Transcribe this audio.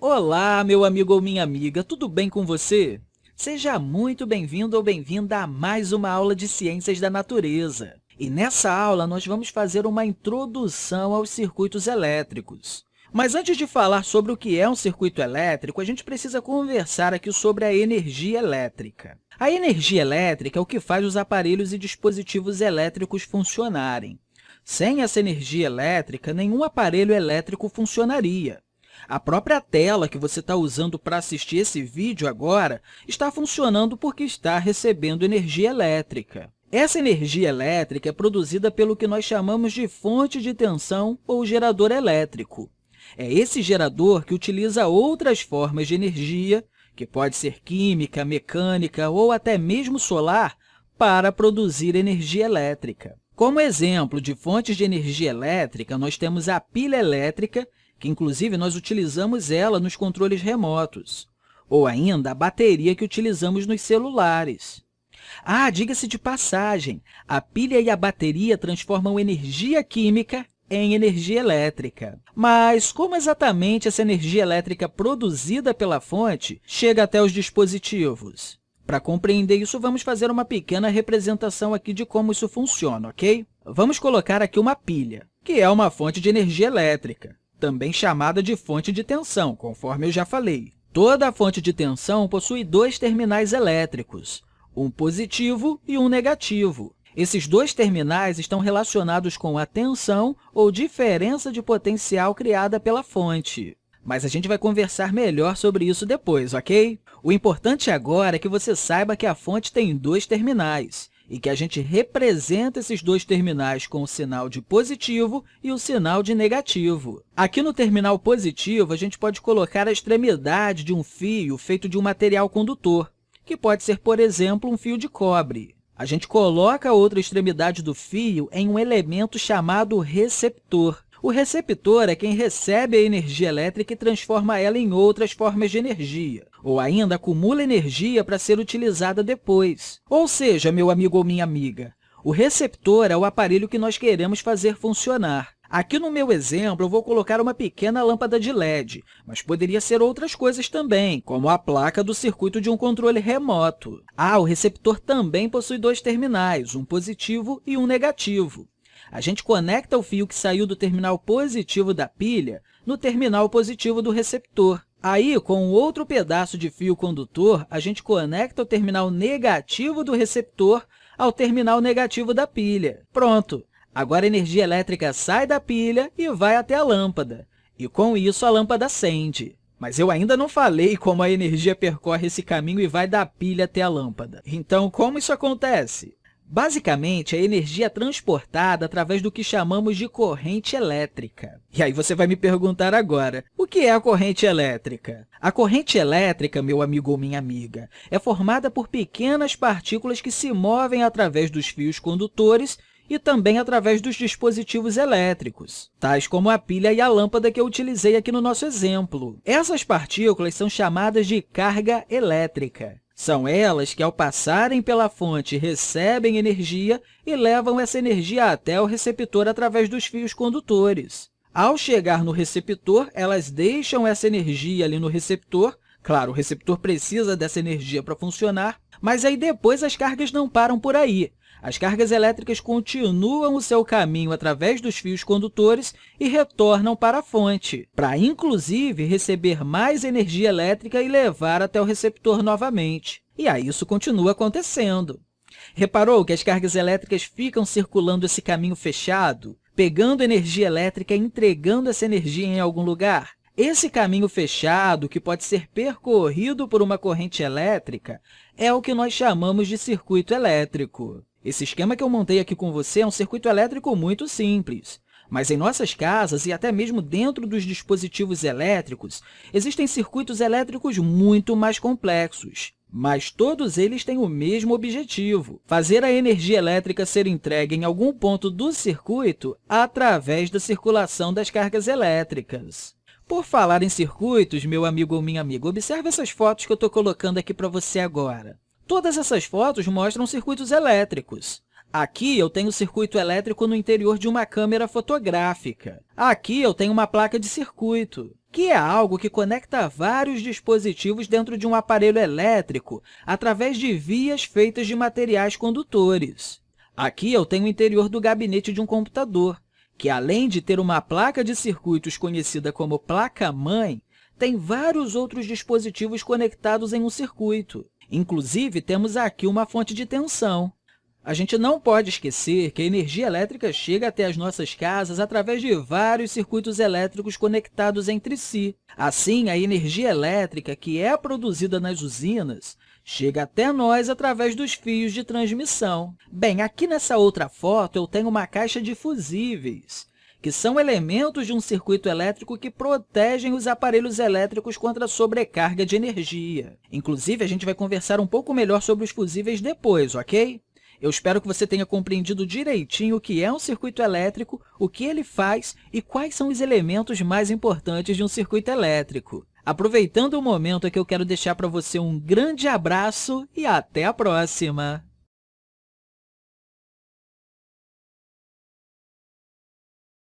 Olá, meu amigo ou minha amiga, tudo bem com você? Seja muito bem-vindo ou bem-vinda a mais uma aula de Ciências da Natureza. E nessa aula, nós vamos fazer uma introdução aos circuitos elétricos. Mas antes de falar sobre o que é um circuito elétrico, a gente precisa conversar aqui sobre a energia elétrica. A energia elétrica é o que faz os aparelhos e dispositivos elétricos funcionarem. Sem essa energia elétrica, nenhum aparelho elétrico funcionaria. A própria tela que você está usando para assistir esse vídeo agora está funcionando porque está recebendo energia elétrica. Essa energia elétrica é produzida pelo que nós chamamos de fonte de tensão ou gerador elétrico. É esse gerador que utiliza outras formas de energia, que pode ser química, mecânica ou até mesmo solar, para produzir energia elétrica. Como exemplo de fontes de energia elétrica, nós temos a pilha elétrica, que inclusive nós utilizamos ela nos controles remotos, ou ainda a bateria que utilizamos nos celulares. Ah, diga-se de passagem, a pilha e a bateria transformam energia química em energia elétrica. Mas como exatamente essa energia elétrica produzida pela fonte chega até os dispositivos? Para compreender isso, vamos fazer uma pequena representação aqui de como isso funciona, ok? Vamos colocar aqui uma pilha, que é uma fonte de energia elétrica, também chamada de fonte de tensão, conforme eu já falei. Toda fonte de tensão possui dois terminais elétricos, um positivo e um negativo. Esses dois terminais estão relacionados com a tensão ou diferença de potencial criada pela fonte mas a gente vai conversar melhor sobre isso depois, ok? O importante agora é que você saiba que a fonte tem dois terminais e que a gente representa esses dois terminais com o sinal de positivo e o sinal de negativo. Aqui no terminal positivo, a gente pode colocar a extremidade de um fio feito de um material condutor, que pode ser, por exemplo, um fio de cobre. A gente coloca a outra extremidade do fio em um elemento chamado receptor. O receptor é quem recebe a energia elétrica e transforma ela em outras formas de energia, ou ainda acumula energia para ser utilizada depois. Ou seja, meu amigo ou minha amiga, o receptor é o aparelho que nós queremos fazer funcionar. Aqui no meu exemplo, eu vou colocar uma pequena lâmpada de LED, mas poderia ser outras coisas também, como a placa do circuito de um controle remoto. Ah, o receptor também possui dois terminais, um positivo e um negativo. A gente conecta o fio que saiu do terminal positivo da pilha no terminal positivo do receptor. Aí, com outro pedaço de fio condutor, a gente conecta o terminal negativo do receptor ao terminal negativo da pilha. Pronto! Agora a energia elétrica sai da pilha e vai até a lâmpada. E, com isso, a lâmpada acende. Mas eu ainda não falei como a energia percorre esse caminho e vai da pilha até a lâmpada. Então, como isso acontece? Basicamente, a energia é transportada através do que chamamos de corrente elétrica. E aí você vai me perguntar agora, o que é a corrente elétrica? A corrente elétrica, meu amigo ou minha amiga, é formada por pequenas partículas que se movem através dos fios condutores e também através dos dispositivos elétricos, tais como a pilha e a lâmpada que eu utilizei aqui no nosso exemplo. Essas partículas são chamadas de carga elétrica. São elas que, ao passarem pela fonte, recebem energia e levam essa energia até o receptor através dos fios condutores. Ao chegar no receptor, elas deixam essa energia ali no receptor. Claro, o receptor precisa dessa energia para funcionar, mas aí depois as cargas não param por aí. As cargas elétricas continuam o seu caminho através dos fios condutores e retornam para a fonte, para, inclusive, receber mais energia elétrica e levar até o receptor novamente. E aí isso continua acontecendo. Reparou que as cargas elétricas ficam circulando esse caminho fechado, pegando energia elétrica e entregando essa energia em algum lugar? Esse caminho fechado, que pode ser percorrido por uma corrente elétrica, é o que nós chamamos de circuito elétrico. Esse esquema que eu montei aqui com você é um circuito elétrico muito simples. Mas em nossas casas e até mesmo dentro dos dispositivos elétricos, existem circuitos elétricos muito mais complexos. Mas todos eles têm o mesmo objetivo, fazer a energia elétrica ser entregue em algum ponto do circuito através da circulação das cargas elétricas. Por falar em circuitos, meu amigo ou minha amiga, observe essas fotos que eu estou colocando aqui para você agora. Todas essas fotos mostram circuitos elétricos. Aqui eu tenho circuito elétrico no interior de uma câmera fotográfica. Aqui eu tenho uma placa de circuito, que é algo que conecta vários dispositivos dentro de um aparelho elétrico através de vias feitas de materiais condutores. Aqui eu tenho o interior do gabinete de um computador, que, além de ter uma placa de circuitos conhecida como placa-mãe, tem vários outros dispositivos conectados em um circuito. Inclusive, temos aqui uma fonte de tensão. A gente não pode esquecer que a energia elétrica chega até as nossas casas através de vários circuitos elétricos conectados entre si. Assim, a energia elétrica que é produzida nas usinas chega até nós através dos fios de transmissão. Bem, aqui nessa outra foto eu tenho uma caixa de fusíveis que são elementos de um circuito elétrico que protegem os aparelhos elétricos contra a sobrecarga de energia. Inclusive, a gente vai conversar um pouco melhor sobre os fusíveis depois, ok? Eu espero que você tenha compreendido direitinho o que é um circuito elétrico, o que ele faz e quais são os elementos mais importantes de um circuito elétrico. Aproveitando o momento que eu quero deixar para você um grande abraço e até a próxima!